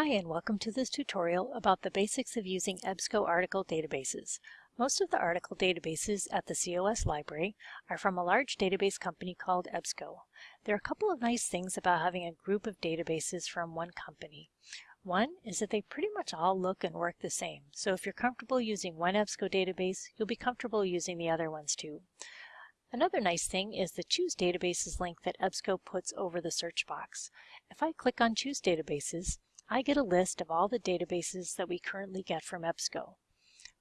Hi and welcome to this tutorial about the basics of using EBSCO article databases. Most of the article databases at the COS library are from a large database company called EBSCO. There are a couple of nice things about having a group of databases from one company. One is that they pretty much all look and work the same, so if you're comfortable using one EBSCO database, you'll be comfortable using the other ones too. Another nice thing is the Choose Databases link that EBSCO puts over the search box. If I click on Choose Databases, I get a list of all the databases that we currently get from EBSCO.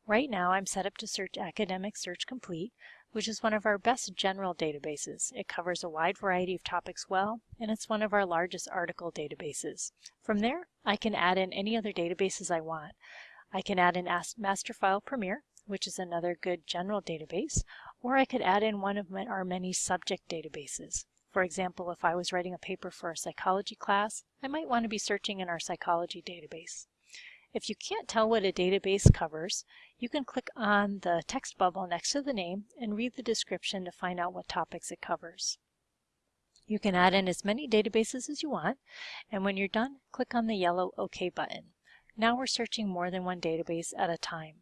Right now I'm set up to search Academic Search Complete, which is one of our best general databases. It covers a wide variety of topics well, and it's one of our largest article databases. From there, I can add in any other databases I want. I can add in Masterfile Premier, which is another good general database, or I could add in one of our many subject databases. For example, if I was writing a paper for a psychology class, I might want to be searching in our psychology database. If you can't tell what a database covers, you can click on the text bubble next to the name and read the description to find out what topics it covers. You can add in as many databases as you want, and when you're done, click on the yellow OK button. Now we're searching more than one database at a time.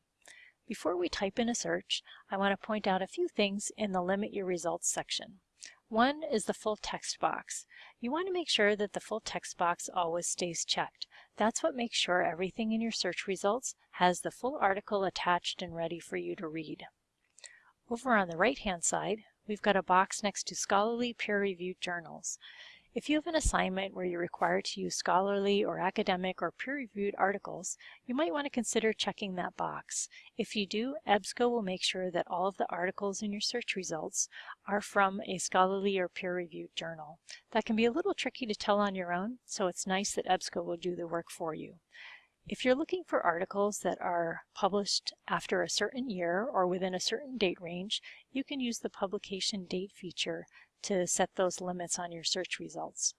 Before we type in a search, I want to point out a few things in the Limit Your Results section. One is the full text box. You want to make sure that the full text box always stays checked. That's what makes sure everything in your search results has the full article attached and ready for you to read. Over on the right hand side, we've got a box next to scholarly peer-reviewed journals. If you have an assignment where you're required to use scholarly or academic or peer-reviewed articles, you might want to consider checking that box. If you do, EBSCO will make sure that all of the articles in your search results are from a scholarly or peer-reviewed journal. That can be a little tricky to tell on your own, so it's nice that EBSCO will do the work for you. If you're looking for articles that are published after a certain year or within a certain date range, you can use the publication date feature to set those limits on your search results.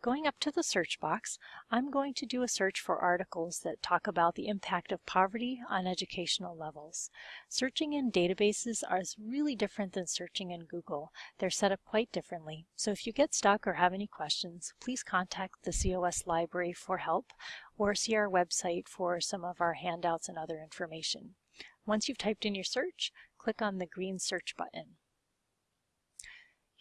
Going up to the search box, I'm going to do a search for articles that talk about the impact of poverty on educational levels. Searching in databases is really different than searching in Google. They're set up quite differently. So if you get stuck or have any questions, please contact the COS library for help or see our website for some of our handouts and other information. Once you've typed in your search, click on the green search button.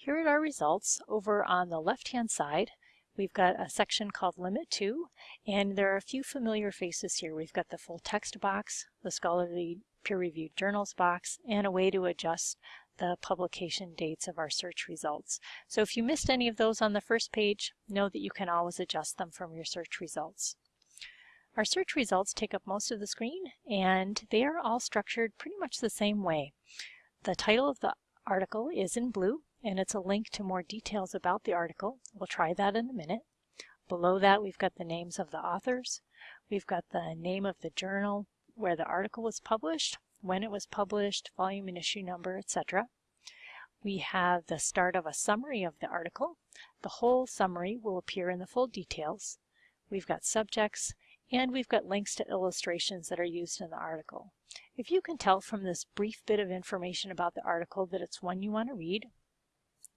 Here are our results. Over on the left-hand side, we've got a section called Limit To, and there are a few familiar faces here. We've got the full text box, the scholarly peer-reviewed journals box, and a way to adjust the publication dates of our search results. So if you missed any of those on the first page, know that you can always adjust them from your search results. Our search results take up most of the screen, and they are all structured pretty much the same way. The title of the article is in blue, and it's a link to more details about the article. We'll try that in a minute. Below that, we've got the names of the authors. We've got the name of the journal where the article was published, when it was published, volume and issue number, etc. We have the start of a summary of the article. The whole summary will appear in the full details. We've got subjects, and we've got links to illustrations that are used in the article. If you can tell from this brief bit of information about the article that it's one you want to read,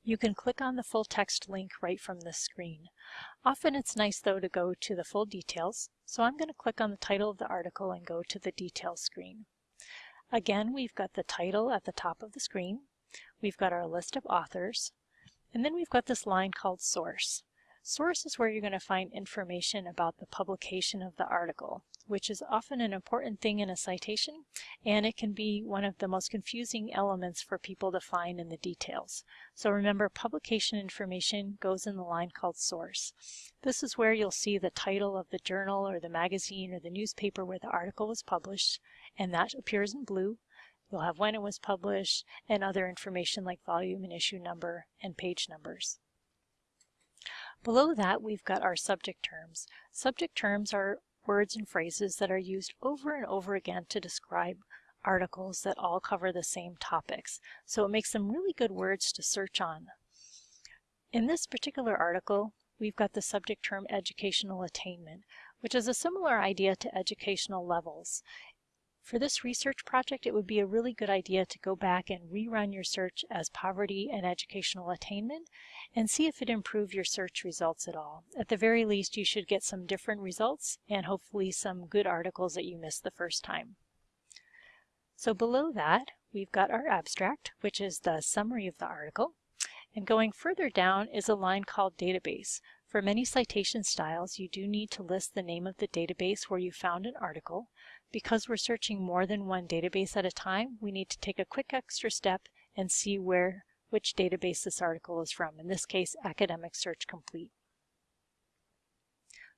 you can click on the full text link right from the screen. Often it's nice though to go to the full details, so I'm going to click on the title of the article and go to the details screen. Again, we've got the title at the top of the screen, we've got our list of authors, and then we've got this line called source. Source is where you're going to find information about the publication of the article, which is often an important thing in a citation, and it can be one of the most confusing elements for people to find in the details. So remember, publication information goes in the line called source. This is where you'll see the title of the journal or the magazine or the newspaper where the article was published, and that appears in blue. You'll have when it was published and other information like volume and issue number and page numbers. Below that, we've got our subject terms. Subject terms are words and phrases that are used over and over again to describe articles that all cover the same topics. So it makes them really good words to search on. In this particular article, we've got the subject term educational attainment, which is a similar idea to educational levels. For this research project, it would be a really good idea to go back and rerun your search as poverty and educational attainment and see if it improved your search results at all. At the very least, you should get some different results and hopefully some good articles that you missed the first time. So below that, we've got our abstract, which is the summary of the article. And going further down is a line called database. For many citation styles, you do need to list the name of the database where you found an article. Because we're searching more than one database at a time, we need to take a quick extra step and see where which database this article is from, in this case, Academic Search Complete.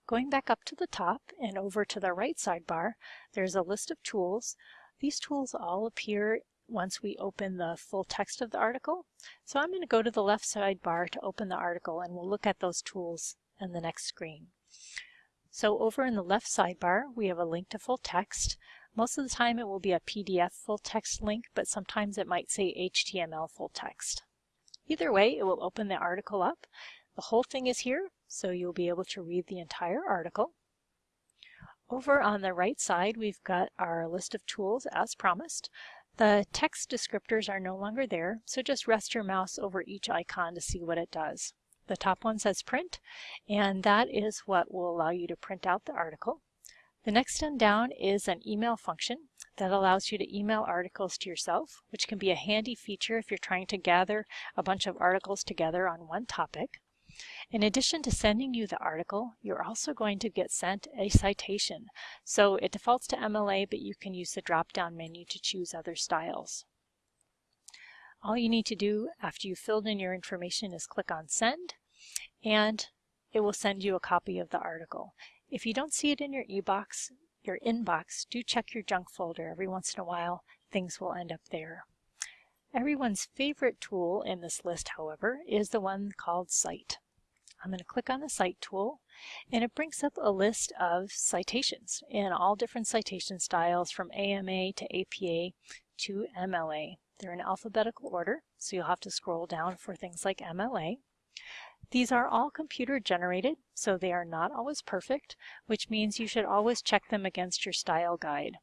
Going back up to the top and over to the right sidebar, there's a list of tools. These tools all appear once we open the full text of the article. So I'm going to go to the left sidebar to open the article and we'll look at those tools in the next screen. So over in the left sidebar, we have a link to full text. Most of the time it will be a PDF full text link, but sometimes it might say HTML full text. Either way, it will open the article up. The whole thing is here, so you'll be able to read the entire article. Over on the right side, we've got our list of tools as promised. The text descriptors are no longer there, so just rest your mouse over each icon to see what it does. The top one says print, and that is what will allow you to print out the article. The next one down is an email function that allows you to email articles to yourself, which can be a handy feature if you're trying to gather a bunch of articles together on one topic. In addition to sending you the article, you're also going to get sent a citation. So it defaults to MLA, but you can use the drop-down menu to choose other styles. All you need to do after you've filled in your information is click on send and it will send you a copy of the article. If you don't see it in your e-box, your inbox, do check your junk folder. Every once in a while, things will end up there. Everyone's favorite tool in this list, however, is the one called Cite. I'm going to click on the Cite tool and it brings up a list of citations in all different citation styles from AMA to APA to MLA. They're in alphabetical order, so you'll have to scroll down for things like MLA. These are all computer generated, so they are not always perfect, which means you should always check them against your style guide.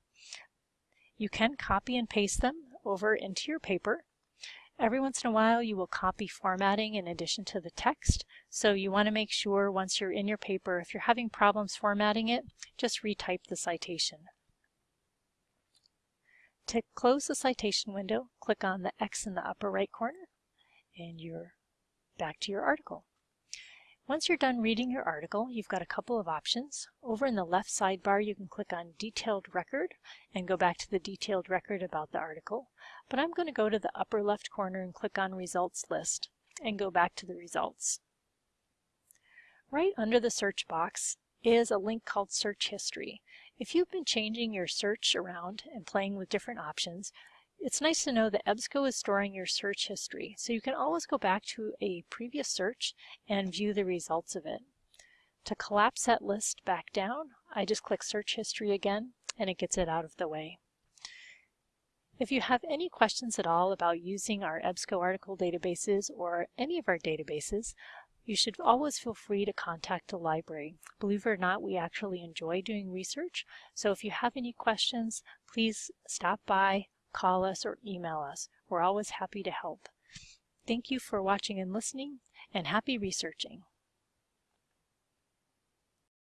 You can copy and paste them over into your paper Every once in a while you will copy formatting in addition to the text, so you want to make sure once you're in your paper, if you're having problems formatting it, just retype the citation. To close the citation window, click on the X in the upper right corner and you're back to your article. Once you're done reading your article, you've got a couple of options. Over in the left sidebar, you can click on Detailed Record and go back to the detailed record about the article. But I'm going to go to the upper left corner and click on Results List and go back to the results. Right under the search box is a link called Search History. If you've been changing your search around and playing with different options, it's nice to know that EBSCO is storing your search history, so you can always go back to a previous search and view the results of it. To collapse that list back down, I just click Search History again, and it gets it out of the way. If you have any questions at all about using our EBSCO article databases or any of our databases, you should always feel free to contact the library. Believe it or not, we actually enjoy doing research, so if you have any questions, please stop by, call us, or email us. We're always happy to help. Thank you for watching and listening, and happy researching.